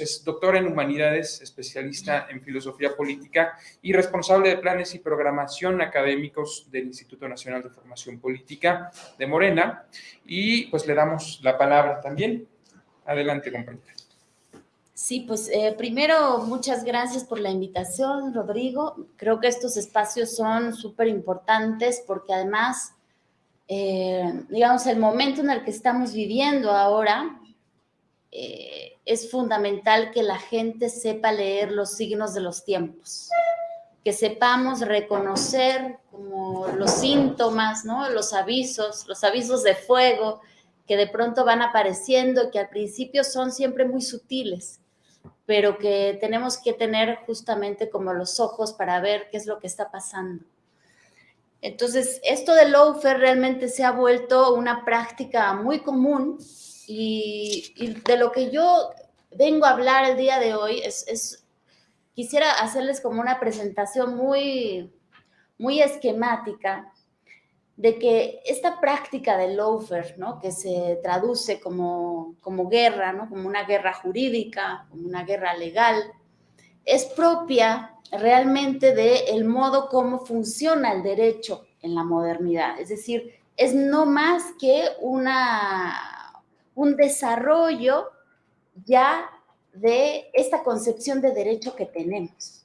Es doctor en Humanidades, especialista en Filosofía Política y responsable de planes y programación académicos del Instituto Nacional de Formación Política de Morena. Y pues le damos la palabra también. Adelante, compañera. Sí, pues eh, primero muchas gracias por la invitación, Rodrigo. Creo que estos espacios son súper importantes porque además, eh, digamos, el momento en el que estamos viviendo ahora, eh, es fundamental que la gente sepa leer los signos de los tiempos, que sepamos reconocer como los síntomas, ¿no? los avisos, los avisos de fuego que de pronto van apareciendo, que al principio son siempre muy sutiles, pero que tenemos que tener justamente como los ojos para ver qué es lo que está pasando. Entonces, esto del lawfare realmente se ha vuelto una práctica muy común y, de lo que yo vengo a hablar el día de hoy es, quisiera hacerles como una presentación muy, muy esquemática de que esta práctica del lawfare, ¿no? que se traduce como, como guerra, ¿no? como una guerra jurídica, como una guerra legal, es propia realmente del modo como funciona el derecho en la modernidad. Es decir, es no más que una un desarrollo ya de esta concepción de derecho que tenemos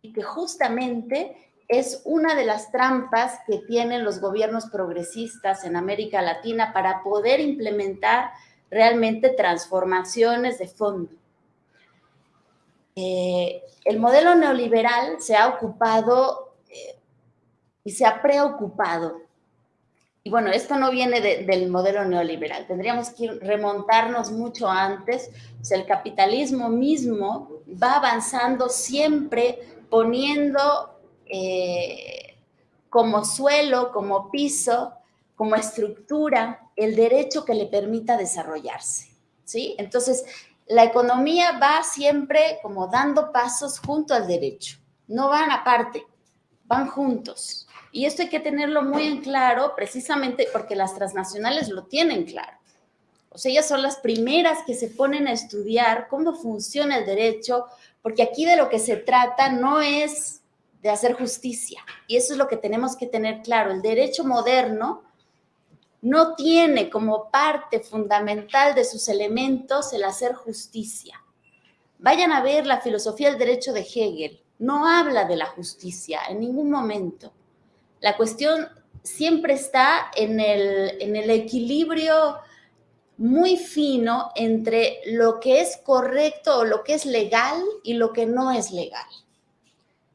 y que justamente es una de las trampas que tienen los gobiernos progresistas en América Latina para poder implementar realmente transformaciones de fondo. Eh, el modelo neoliberal se ha ocupado eh, y se ha preocupado y bueno, esto no viene del modelo neoliberal, tendríamos que remontarnos mucho antes. O sea, el capitalismo mismo va avanzando siempre poniendo eh, como suelo, como piso, como estructura, el derecho que le permita desarrollarse. ¿sí? Entonces, la economía va siempre como dando pasos junto al derecho, no van aparte, van juntos. Y esto hay que tenerlo muy en claro precisamente porque las transnacionales lo tienen claro. O sea, ellas son las primeras que se ponen a estudiar cómo funciona el derecho, porque aquí de lo que se trata no es de hacer justicia. Y eso es lo que tenemos que tener claro. El derecho moderno no tiene como parte fundamental de sus elementos el hacer justicia. Vayan a ver la filosofía del derecho de Hegel. No habla de la justicia en ningún momento. La cuestión siempre está en el, en el equilibrio muy fino entre lo que es correcto o lo que es legal y lo que no es legal.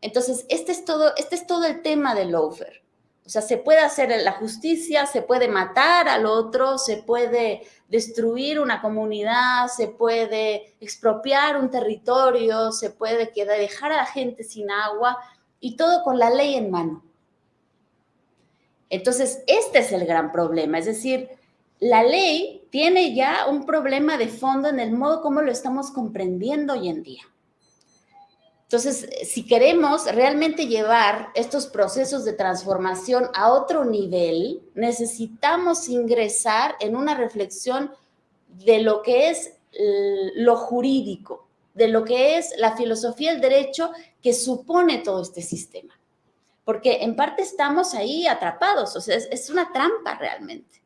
Entonces, este es todo, este es todo el tema del lawfare. O sea, se puede hacer la justicia, se puede matar al otro, se puede destruir una comunidad, se puede expropiar un territorio, se puede dejar a la gente sin agua y todo con la ley en mano. Entonces, este es el gran problema, es decir, la ley tiene ya un problema de fondo en el modo como lo estamos comprendiendo hoy en día. Entonces, si queremos realmente llevar estos procesos de transformación a otro nivel, necesitamos ingresar en una reflexión de lo que es lo jurídico, de lo que es la filosofía del derecho que supone todo este sistema porque en parte estamos ahí atrapados, o sea, es, una trampa realmente.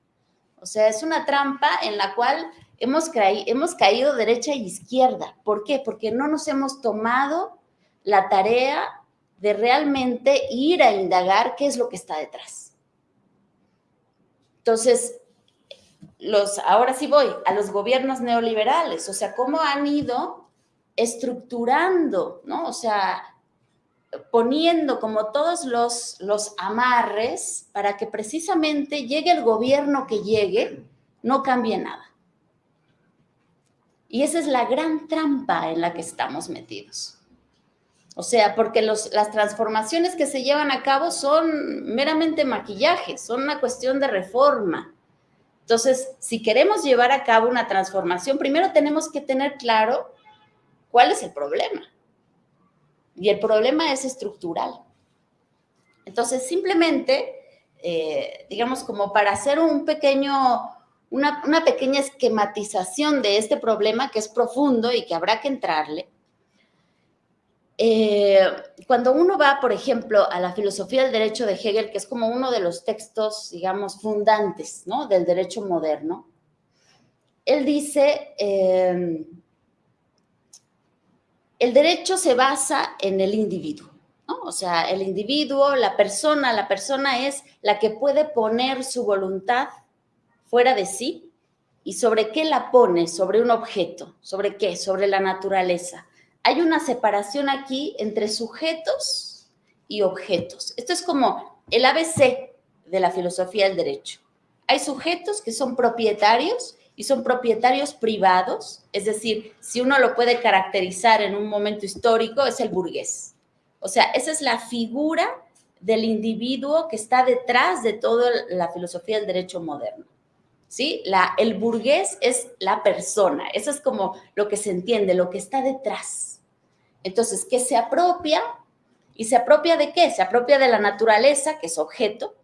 O sea, es una trampa en la cual hemos, hemos caído derecha e izquierda. ¿Por qué? Porque no nos hemos tomado la tarea de realmente ir a indagar qué es lo que está detrás. Entonces, los, ahora sí voy a los gobiernos neoliberales, o sea, cómo han ido estructurando, ¿no? O sea, poniendo como todos los, los amarres para que precisamente llegue el gobierno que llegue, no cambie nada. Y esa es la gran trampa en la que estamos metidos. O sea, porque las transformaciones que se llevan a cabo son meramente maquillaje, son una cuestión de reforma. Entonces, si queremos llevar a cabo una transformación, primero tenemos que tener claro cuál es el problema. Y el problema es estructural. Entonces, simplemente, eh, digamos, como para hacer un pequeño, una, pequeña esquematización de este problema que es profundo y que habrá que entrarle. Eh, cuando uno va, por ejemplo, a la filosofía del derecho de Hegel, que es como uno de los textos, digamos, fundantes ¿no? del derecho moderno, él dice, eh, el derecho se basa en el individuo, ¿no? O sea, el individuo, la persona, la persona es la que puede poner su voluntad fuera de sí y sobre qué la pone, sobre un objeto, sobre qué, sobre la naturaleza. Hay una separación aquí entre sujetos y objetos. Esto es como el ABC de la filosofía del derecho. Hay sujetos que son propietarios y son propietarios privados, es decir, si uno lo puede caracterizar en un momento histórico, es el burgués. O sea, esa es la figura del individuo que está detrás de toda la filosofía del derecho moderno. ¿sí? La, el burgués es la persona, eso es como lo que se entiende, lo que está detrás. Entonces, ¿qué se apropia? ¿Y se apropia de qué? Se apropia de la naturaleza, que es objeto,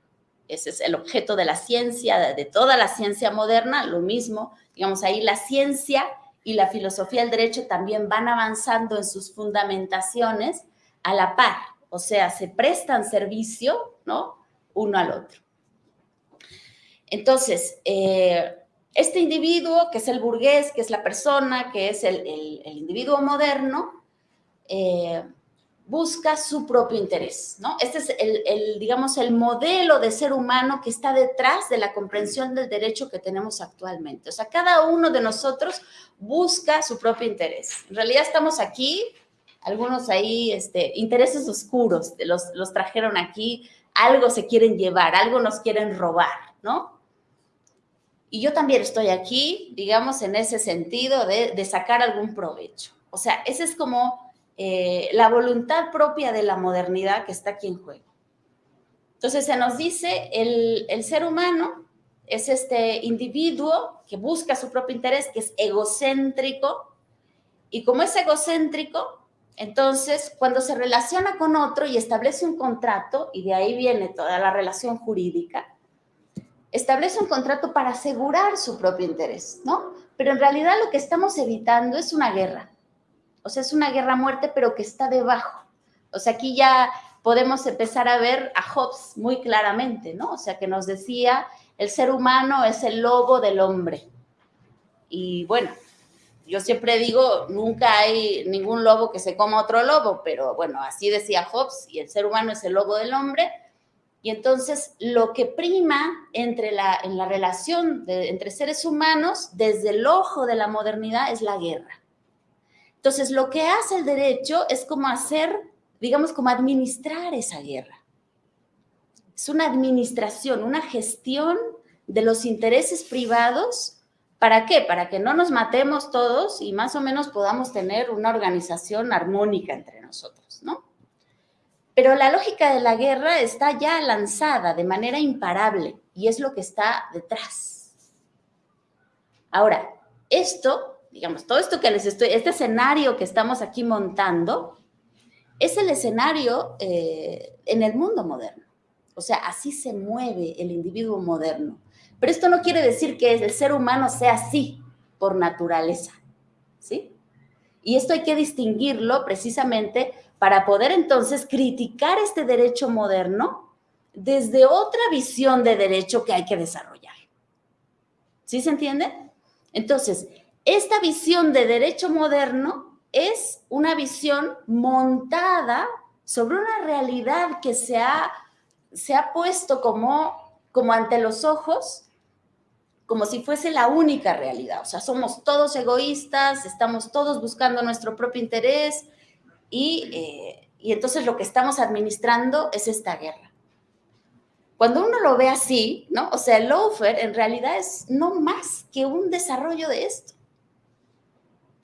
ese es el objeto de la ciencia, de toda la ciencia moderna, lo mismo, digamos, ahí la ciencia y la filosofía del derecho también van avanzando en sus fundamentaciones a la par, o sea, se prestan servicio, ¿no? Uno al otro. Entonces, eh, este individuo, que es el burgués, que es la persona, que es el, individuo moderno, eh, busca su propio interés, ¿no? Este es el, digamos, el modelo de ser humano que está detrás de la comprensión del derecho que tenemos actualmente. O sea, cada uno de nosotros busca su propio interés. En realidad estamos aquí, algunos ahí, este, intereses oscuros, los, los trajeron aquí, algo se quieren llevar, algo nos quieren robar, ¿no? Y yo también estoy aquí, digamos, en ese sentido de, sacar algún provecho. O sea, esa es como eh, la voluntad propia de la modernidad que está aquí en juego. Entonces se nos dice, el, el ser humano es este individuo que busca su propio interés, que es egocéntrico, y como es egocéntrico, entonces cuando se relaciona con otro y establece un contrato, y de ahí viene toda la relación jurídica, establece un contrato para asegurar su propio interés, ¿no? Pero en realidad lo que estamos evitando es una guerra. O sea, es una guerra a muerte, pero que está debajo. O sea, aquí ya podemos empezar a ver a Hobbes muy claramente, ¿no? O sea, que nos decía, el ser humano es el lobo del hombre. Y bueno, yo siempre digo, nunca hay ningún lobo que se coma otro lobo, pero bueno, así decía Hobbes, y el ser humano es el lobo del hombre, y entonces lo que prima entre la, en la relación entre seres humanos desde el ojo de la modernidad es la guerra. Entonces lo que hace el derecho es como hacer, digamos, como administrar esa guerra. Es una administración, una gestión de los intereses privados. ¿Para qué? Para que no nos matemos todos y más o menos podamos tener una organización armónica entre nosotros, ¿no? Pero la lógica de la guerra está ya lanzada de manera imparable y es lo que está detrás. Ahora, esto, digamos, todo esto que les estoy, este escenario que estamos aquí montando, es el escenario eh, en el mundo moderno. O sea, así se mueve el individuo moderno. Pero esto no quiere decir que el ser humano sea así por naturaleza, ¿sí? Y esto hay que distinguirlo precisamente para poder entonces criticar este derecho moderno desde otra visión de derecho que hay que desarrollar. ¿Sí se entiende? Entonces, esta visión de derecho moderno es una visión montada sobre una realidad que se ha, se ha puesto como, como ante los ojos como si fuese la única realidad. O sea, somos todos egoístas, estamos todos buscando nuestro propio interés, eh, y, entonces lo que estamos administrando es esta guerra. Cuando uno lo ve así, ¿no? O sea, el loafer en realidad es no más que un desarrollo de esto.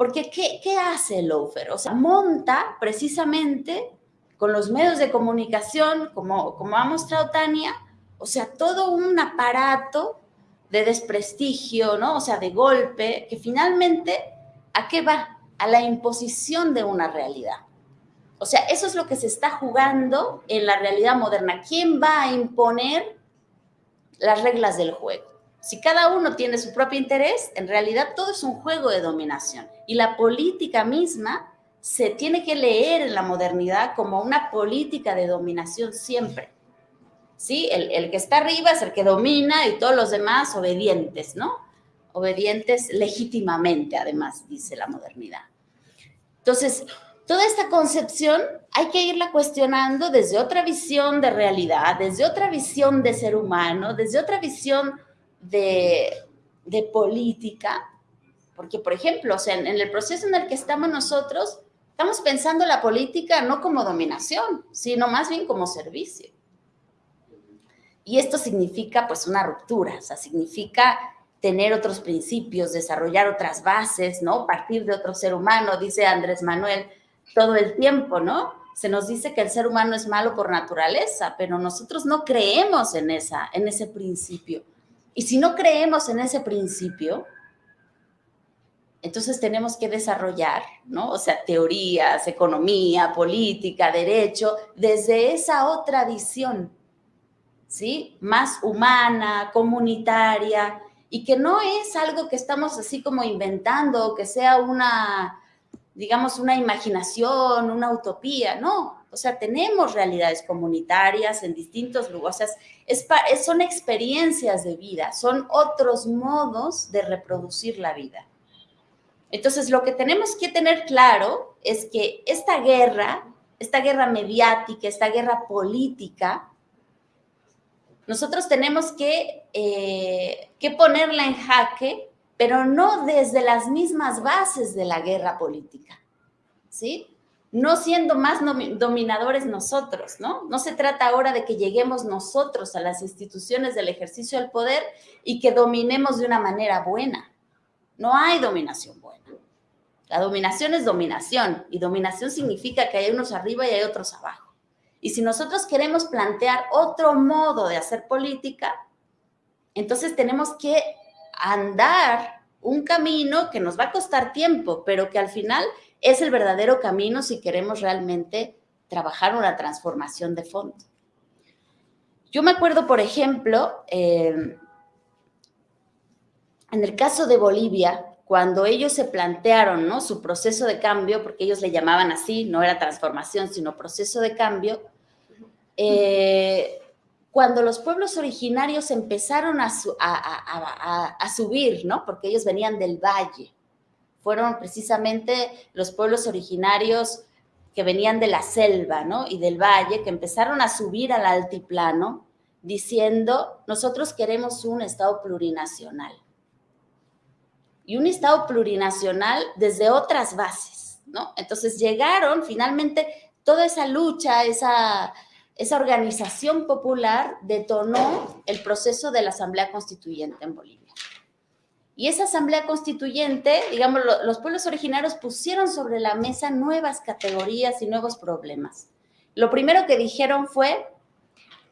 Porque ¿qué, qué hace el loafer? O sea, monta precisamente con los medios de comunicación, como, como ha mostrado Tania, o sea, todo un aparato de desprestigio, ¿no? O sea, de golpe, que finalmente, ¿a qué va? A la imposición de una realidad. O sea, eso es lo que se está jugando en la realidad moderna. ¿Quién va a imponer las reglas del juego? Si cada uno tiene su propio interés, en realidad todo es un juego de dominación. Y la política misma se tiene que leer en la modernidad como una política de dominación siempre. ¿Sí? El, el que está arriba es el que domina y todos los demás obedientes, ¿no? Obedientes legítimamente, además, dice la modernidad. Entonces, toda esta concepción hay que irla cuestionando desde otra visión de realidad, desde otra visión de ser humano, desde otra visión de, política, porque, por ejemplo, o sea, en, el proceso en el que estamos nosotros, estamos pensando la política no como dominación, sino más bien como servicio. Y esto significa, pues, una ruptura, o significa tener otros principios, desarrollar otras bases, ¿no? Partir de otro ser humano, dice Andrés Manuel todo el tiempo, ¿no? Se nos dice que el ser humano es malo por naturaleza, pero nosotros no creemos en, esa, en ese principio. Y si no creemos en ese principio, entonces tenemos que desarrollar, ¿no? O sea, teorías, economía, política, derecho, desde esa otra visión, ¿sí? Más humana, comunitaria, y que no es algo que estamos así como inventando, que sea una, digamos, una imaginación, una utopía, no. O sea, tenemos realidades comunitarias en distintos lugares, es, son experiencias de vida, son otros modos de reproducir la vida. Entonces, lo que tenemos que tener claro es que esta guerra, esta guerra mediática, esta guerra política, nosotros tenemos que, eh, que ponerla en jaque, pero no desde las mismas bases de la guerra política, ¿sí? No siendo más dominadores nosotros, ¿no? No se trata ahora de que lleguemos nosotros a las instituciones del ejercicio del poder y que dominemos de una manera buena. No hay dominación buena. La dominación es dominación y dominación significa que hay unos arriba y hay otros abajo. Y si nosotros queremos plantear otro modo de hacer política, entonces tenemos que andar un camino que nos va a costar tiempo, pero que al final es el verdadero camino si queremos realmente trabajar una transformación de fondo. Yo me acuerdo, por ejemplo, eh, en el caso de Bolivia, cuando ellos se plantearon ¿no? su proceso de cambio, porque ellos le llamaban así, no era transformación, sino proceso de cambio, eh, cuando los pueblos originarios empezaron a, a, subir, ¿no? porque ellos venían del valle, fueron precisamente los pueblos originarios que venían de la selva ¿no? y del valle, que empezaron a subir al altiplano, diciendo, nosotros queremos un Estado plurinacional y un Estado plurinacional desde otras bases, ¿no? Entonces llegaron finalmente toda esa lucha, esa, esa organización popular detonó el proceso de la Asamblea Constituyente en Bolivia. Y esa Asamblea Constituyente, digamos, los pueblos originarios pusieron sobre la mesa nuevas categorías y nuevos problemas. Lo primero que dijeron fue,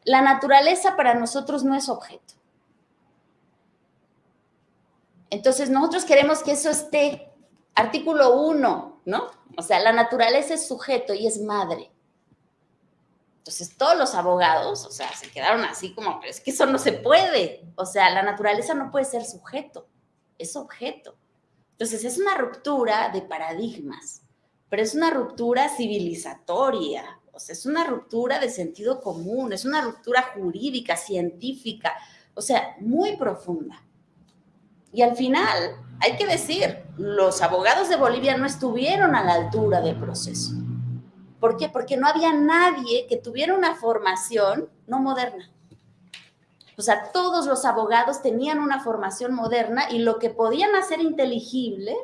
la naturaleza para nosotros no es objeto. Entonces, nosotros queremos que eso esté, artículo 1, ¿no? O sea, la naturaleza es sujeto y es madre. Entonces, todos los abogados, o sea, se quedaron así como, es que eso no se puede. O sea, la naturaleza no puede ser sujeto, es objeto. Entonces, es una ruptura de paradigmas, pero es una ruptura civilizatoria, o sea, es una ruptura de sentido común, es una ruptura jurídica, científica, o sea, muy profunda. Y al final, hay que decir, los abogados de Bolivia no estuvieron a la altura del proceso. ¿Por qué? Porque no había nadie que tuviera una formación no moderna. O sea, todos los abogados tenían una formación moderna y lo que podían hacer inteligible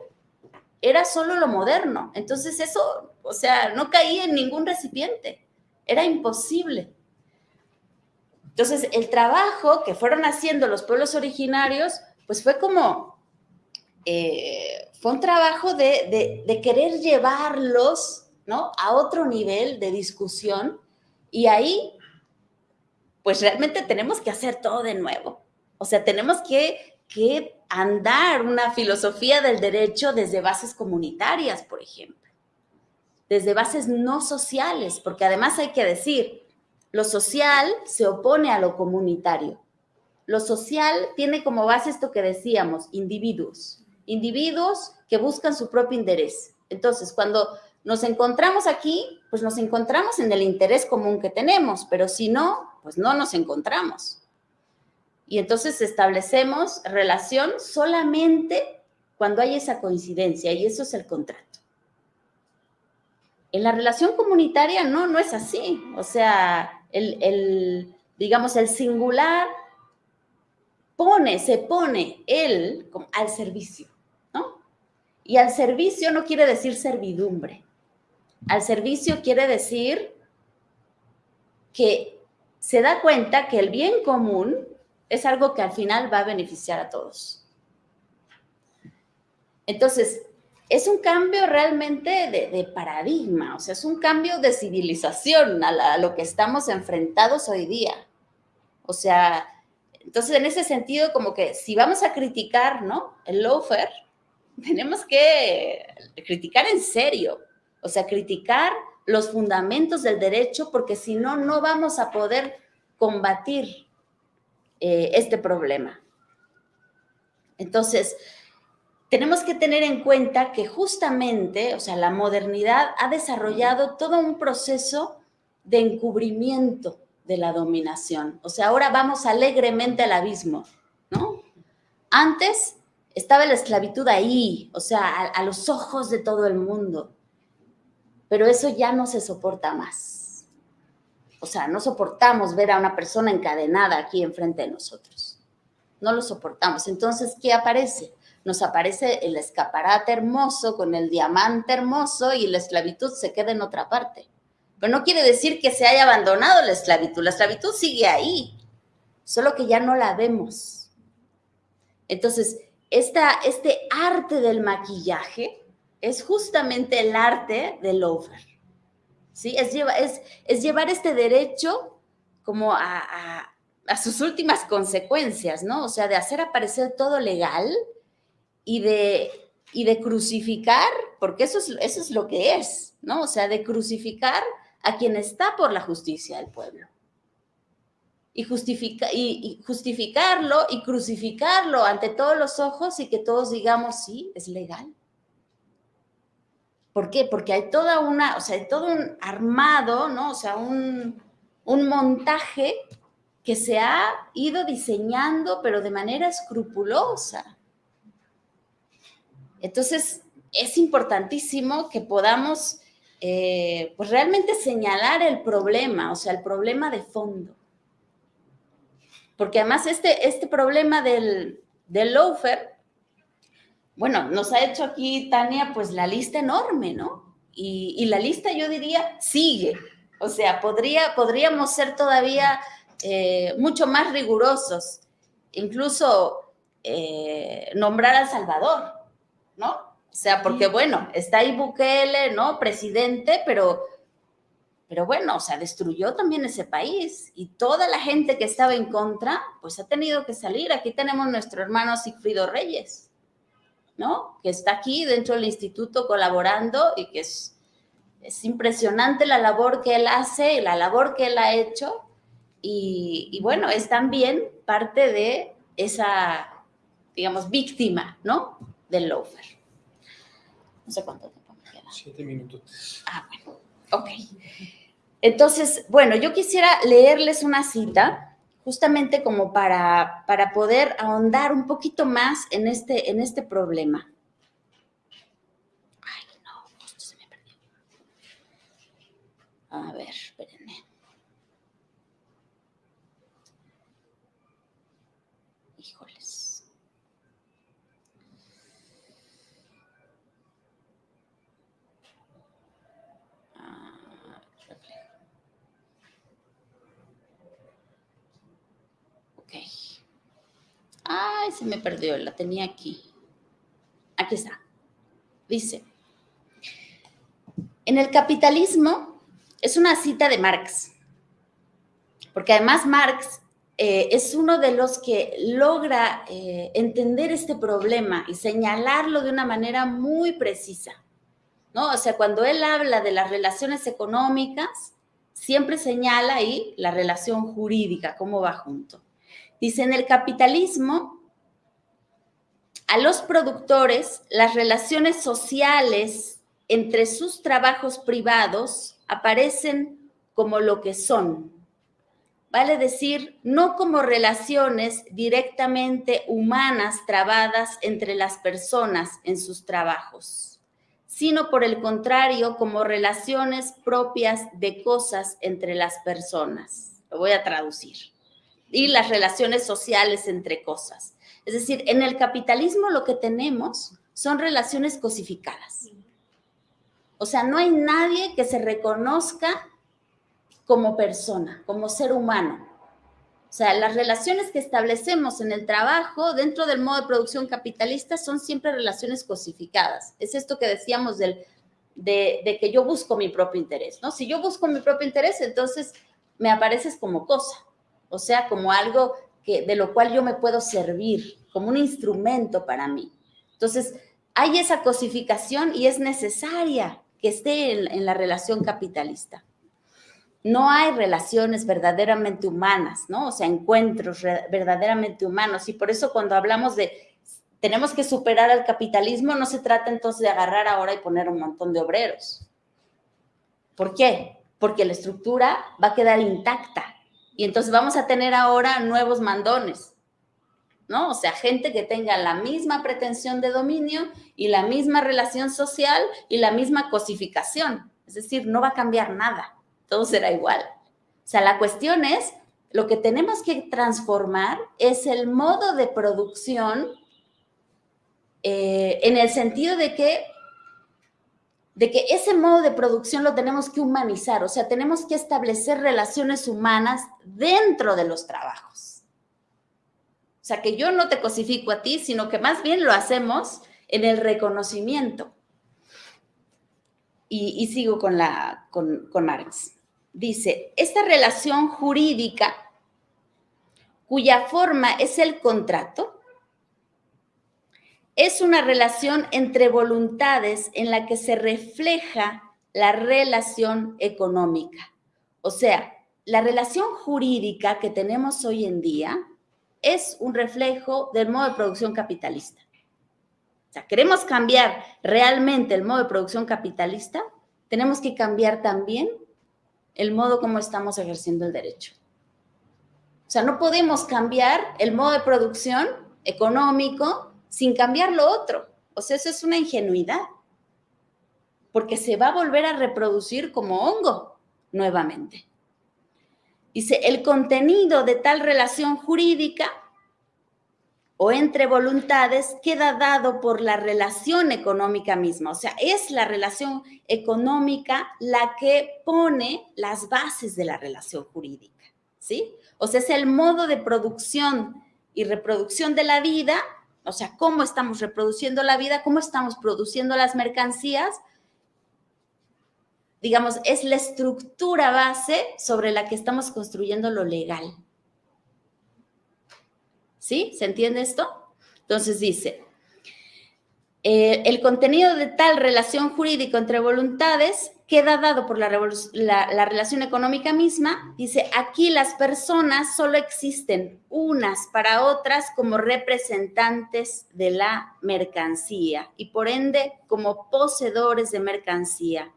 era solo lo moderno. Entonces eso, o sea, no caía en ningún recipiente. Era imposible. Entonces, el trabajo que fueron haciendo los pueblos originarios pues fue como, eh, fue un trabajo de, de, querer llevarlos, ¿no? A otro nivel de discusión y ahí, pues realmente tenemos que hacer todo de nuevo. O sea, tenemos que, que andar una filosofía del derecho desde bases comunitarias, por ejemplo, desde bases no sociales, porque además hay que decir, lo social se opone a lo comunitario. lo social tiene como base esto que decíamos, individuos. Individuos que buscan su propio interés. Entonces, cuando nos encontramos aquí, pues nos encontramos en el interés común que tenemos, pero si no, pues no nos encontramos. Y entonces establecemos relación solamente cuando hay esa coincidencia y eso es el contrato. En la relación comunitaria no, no es así. O sea, el, digamos, el singular pone, se pone él al servicio, ¿no? Y al servicio no quiere decir servidumbre. Al servicio quiere decir que se da cuenta que el bien común es algo que al final va a beneficiar a todos. Entonces, es un cambio realmente de, paradigma, o sea, es un cambio de civilización a, lo que estamos enfrentados hoy día. O sea, entonces en ese sentido, como que si vamos a criticar, ¿no? El loafer, tenemos que criticar en serio, o sea, criticar los fundamentos del derecho, porque si no, no vamos a poder combatir eh, este problema. Entonces, tenemos que tener en cuenta que justamente, o sea, la modernidad ha desarrollado todo un proceso de encubrimiento de la dominación. O sea, ahora vamos alegremente al abismo, ¿no? Antes estaba la esclavitud ahí, o sea, a, a los ojos de todo el mundo. Pero eso ya no se soporta más. O sea, no soportamos ver a una persona encadenada aquí enfrente de nosotros. No lo soportamos. Entonces, ¿qué aparece? nos aparece el escaparate hermoso con el diamante hermoso y la esclavitud se queda en otra parte. Pero no quiere decir que se haya abandonado la esclavitud, la esclavitud sigue ahí, solo que ya no la vemos. Entonces, este arte del maquillaje es justamente el arte del over. ¿sí? Es, es, es llevar este derecho como a, a sus últimas consecuencias, ¿no? O sea, de hacer aparecer todo legal, y de, y de crucificar, porque eso es, eso es lo que es, ¿no? O sea, de crucificar a quien está por la justicia del pueblo. Y, justifica, y, justificarlo y crucificarlo ante todos los ojos y que todos digamos, sí, es legal. ¿Por qué? Porque hay toda una, o sea, todo un armado, ¿no? O sea, un, un montaje que se ha ido diseñando, pero de manera escrupulosa. Entonces, es importantísimo que podamos eh, pues realmente señalar el problema, o sea, el problema de fondo. Porque además este, este problema del, del loafer, bueno, nos ha hecho aquí Tania pues la lista enorme, ¿no? Y, la lista yo diría sigue. O sea, podría, podríamos ser todavía eh, mucho más rigurosos, incluso eh, nombrar al Salvador, ¿no? O sea, porque bueno, está ahí Bukele, ¿no? Presidente, pero, pero bueno, o sea, destruyó también ese país y toda la gente que estaba en contra, pues ha tenido que salir. Aquí tenemos nuestro hermano Sigfrido Reyes, ¿no? Que está aquí dentro del instituto colaborando y que es, es impresionante la labor que él hace y la labor que él ha hecho. Y, y bueno, es también parte de esa, digamos, víctima, ¿no? del loafer. No sé cuánto tiempo me queda. Siete minutos. Ah, bueno. Ok. Entonces, bueno, yo quisiera leerles una cita justamente como para, para poder ahondar un poquito más en este, en este problema. Ay, no, esto se me perdió. A ver, espérenme. Ay, se me perdió, la tenía aquí. Aquí está. Dice, en el capitalismo es una cita de Marx, porque además Marx eh, es uno de los que logra eh, entender este problema y señalarlo de una manera muy precisa. ¿no? O sea, cuando él habla de las relaciones económicas, siempre señala ahí la relación jurídica, cómo va junto. Dice, en el capitalismo, a los productores, las relaciones sociales entre sus trabajos privados aparecen como lo que son. Vale decir, no como relaciones directamente humanas trabadas entre las personas en sus trabajos, sino por el contrario, como relaciones propias de cosas entre las personas. Lo voy a traducir. Y las relaciones sociales entre cosas. Es decir, en el capitalismo lo que tenemos son relaciones cosificadas. O sea, no hay nadie que se reconozca como persona, como ser humano. O sea, las relaciones que establecemos en el trabajo dentro del modo de producción capitalista son siempre relaciones cosificadas. Es esto que decíamos del, de, que yo busco mi propio interés, ¿no? Si yo busco mi propio interés, entonces me apareces como cosa, o sea, como algo de lo cual yo me puedo servir, como un instrumento para mí. Entonces, hay esa cosificación y es necesaria que esté en, la relación capitalista. No hay relaciones verdaderamente humanas, ¿no? O sea, encuentros verdaderamente humanos. Y por eso cuando hablamos de tenemos que superar al capitalismo, no se trata entonces de agarrar ahora y poner un montón de obreros. ¿Por qué? Porque la estructura va a quedar intacta. Y entonces vamos a tener ahora nuevos mandones. ¿no? O sea, gente que tenga la misma pretensión de dominio y la misma relación social y la misma cosificación. Es decir, no va a cambiar nada, todo será igual. O sea, la cuestión es, lo que tenemos que transformar es el modo de producción eh, en el sentido de que, de que ese modo de producción lo tenemos que humanizar, o sea, tenemos que establecer relaciones humanas dentro de los trabajos. O sea, que yo no te cosifico a ti, sino que más bien lo hacemos en el reconocimiento. Y, sigo con, con Marx. Dice, esta relación jurídica cuya forma es el contrato, es una relación entre voluntades en la que se refleja la relación económica. O sea, la relación jurídica que tenemos hoy en día es un reflejo del modo de producción capitalista. O sea, queremos cambiar realmente el modo de producción capitalista, tenemos que cambiar también el modo como estamos ejerciendo el derecho. O sea, no podemos cambiar el modo de producción económico sin cambiar lo otro. O sea, eso es una ingenuidad, porque se va a volver a reproducir como hongo nuevamente. Dice, el contenido de tal relación jurídica o entre voluntades queda dado por la relación económica misma. O sea, es la relación económica la que pone las bases de la relación jurídica, ¿sí? O sea, es el modo de producción y reproducción de la vida, o sea, cómo estamos reproduciendo la vida, cómo estamos produciendo las mercancías, digamos, es la estructura base sobre la que estamos construyendo lo legal. ¿Sí? ¿Se entiende esto? Entonces dice, eh, el contenido de tal relación jurídica entre voluntades queda dado por la, la, relación económica misma. Dice, aquí las personas solo existen unas para otras como representantes de la mercancía y por ende como poseedores de mercancía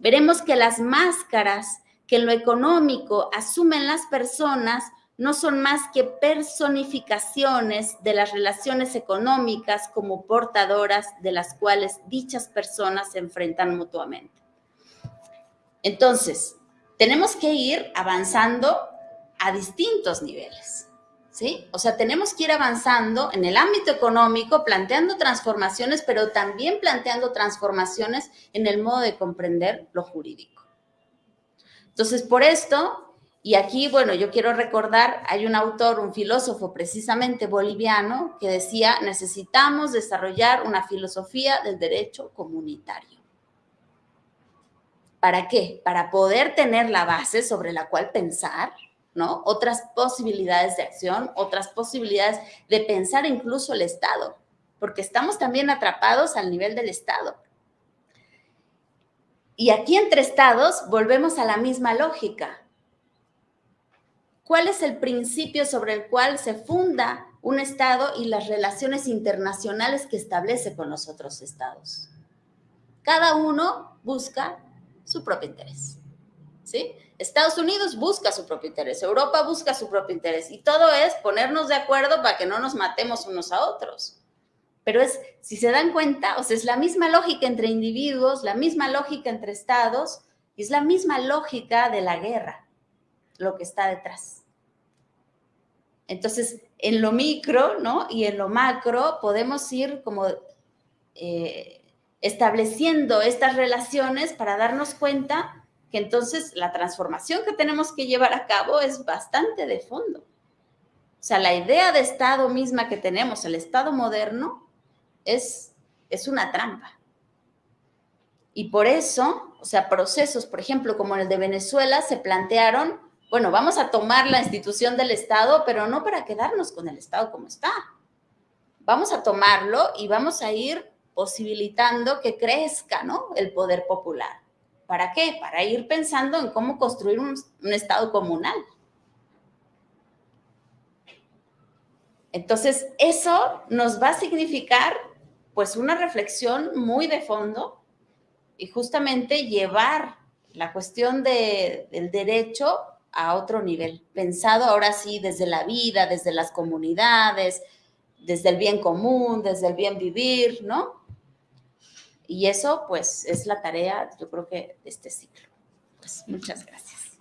veremos que las máscaras que en lo económico asumen las personas no son más que personificaciones de las relaciones económicas como portadoras de las cuales dichas personas se enfrentan mutuamente. Entonces, tenemos que ir avanzando a distintos niveles. ¿Sí? O sea, tenemos que ir avanzando en el ámbito económico, planteando transformaciones, pero también planteando transformaciones en el modo de comprender lo jurídico. Entonces, por esto, y aquí, bueno, yo quiero recordar, hay un autor, un filósofo precisamente boliviano, que decía, necesitamos desarrollar una filosofía del derecho comunitario. ¿Para qué? Para poder tener la base sobre la cual pensar, ¿no? Otras posibilidades de acción, otras posibilidades de pensar incluso el Estado, porque estamos también atrapados al nivel del Estado. Y aquí entre estados volvemos a la misma lógica. cuál es el principio sobre el cual se funda un Estado y las relaciones internacionales que establece con los otros Estados. Cada uno busca su propio interés. ¿sí? Estados Unidos busca su propio interés, Europa busca su propio interés y todo es ponernos de acuerdo para que no nos matemos unos a otros. Pero es, si se dan cuenta, o sea, es la misma lógica entre individuos, la misma lógica entre estados y es la misma lógica de la guerra, lo que está detrás. Entonces, en lo micro, ¿no? Y en lo macro podemos ir como eh, estableciendo estas relaciones para darnos cuenta que entonces la transformación que tenemos que llevar a cabo es bastante de fondo. O sea, la idea de Estado misma que tenemos, el Estado moderno, es, es una trampa. Y por eso, o sea, procesos, por ejemplo, como el de Venezuela, se plantearon, bueno, vamos a tomar la institución del Estado, pero no para quedarnos con el Estado como está. Vamos a tomarlo y vamos a ir posibilitando que crezca, ¿no? El poder popular. ¿Para qué? Para ir pensando en cómo construir un, Estado comunal. Entonces, eso nos va a significar pues una reflexión muy de fondo y justamente llevar la cuestión de, del derecho a otro nivel, pensado ahora sí desde la vida, desde las comunidades, desde el bien común, desde el bien vivir, ¿no? Y eso, pues, es la tarea, yo creo que, de este ciclo. Pues, muchas gracias.